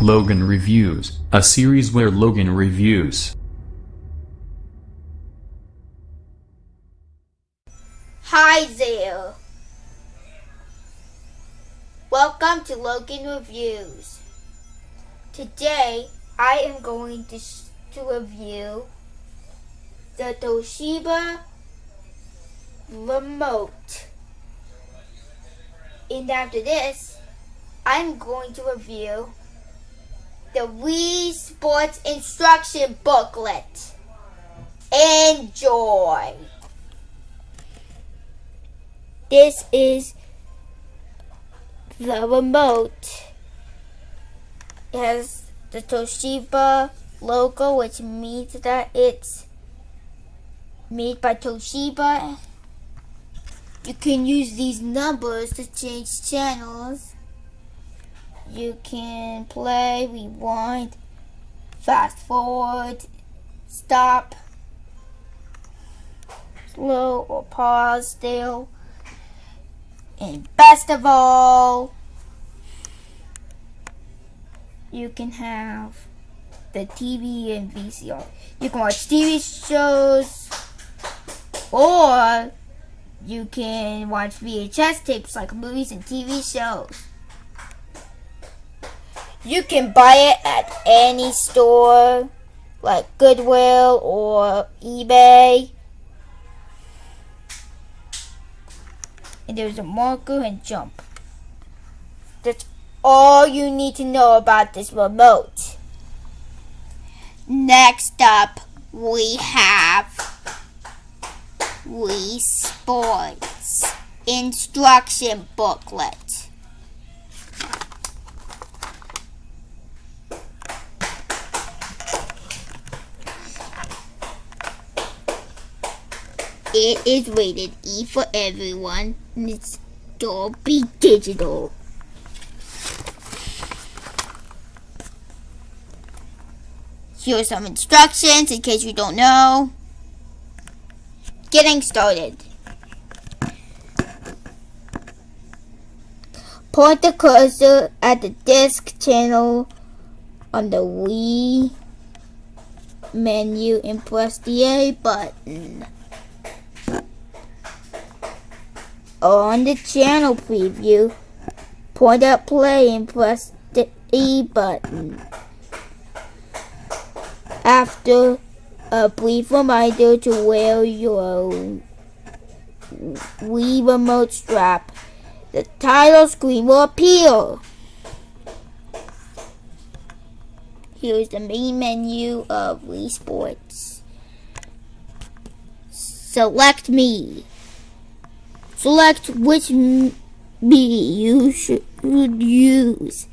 Logan Reviews, a series where Logan reviews. Hi there. Welcome to Logan Reviews. Today I am going to, to review the Toshiba remote. And after this, I'm going to review the Wii Sports Instruction Booklet. Enjoy! This is the remote. It has the Toshiba logo, which means that it's made by Toshiba. You can use these numbers to change channels. You can play, rewind, fast forward, stop, slow or pause still. And best of all, you can have the TV and VCR. You can watch TV shows or you can watch VHS tapes like movies and TV shows. You can buy it at any store like Goodwill or eBay. And there's a marker and jump. That's all you need to know about this remote. Next up, we have Wii Sports Instruction Booklet. It is rated E for everyone and it's Dolby Digital. Here are some instructions in case you don't know. Getting started. Point the cursor at the disk channel on the Wii menu and press the A button. On the channel preview, point at play and press the E button. After a brief reminder to wear your Wii remote strap, the title screen will appear. Here's the main menu of Wii Sports. Select Mii. Select which Mii you should use.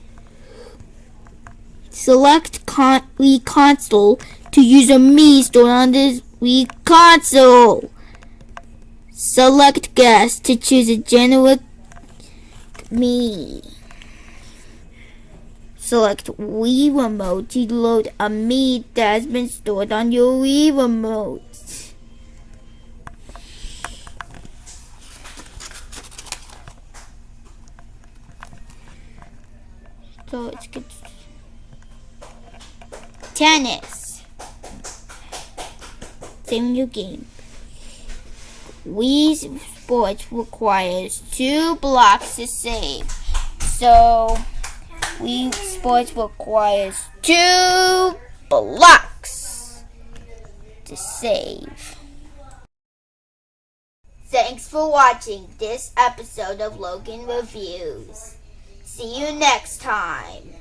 Select con Wii console to use a Mii stored on this Wii console. Select guest to choose a generic Mii. Select Wii remote to load a Mii that has been stored on your Wii remote. So get tennis. Same new game. Wii Sports requires two blocks to save. So Wii Sports requires two blocks to save. Thanks for watching this episode of Logan Reviews. See you next time.